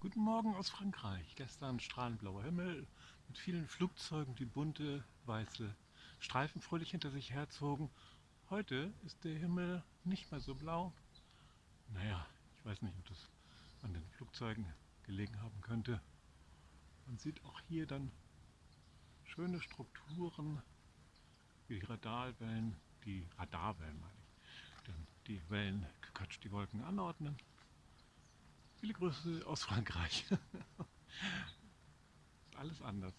Guten Morgen aus Frankreich. Gestern strahlend blauer Himmel mit vielen Flugzeugen, die bunte weiße Streifen fröhlich hinter sich herzogen. Heute ist der Himmel nicht mehr so blau. Naja, ich weiß nicht, ob das an den Flugzeugen gelegen haben könnte. Man sieht auch hier dann schöne Strukturen wie die Radarwellen, die Radarwellen meine ich, die Wellen die Wolken anordnen. Viele Grüße aus Frankreich. Alles anders.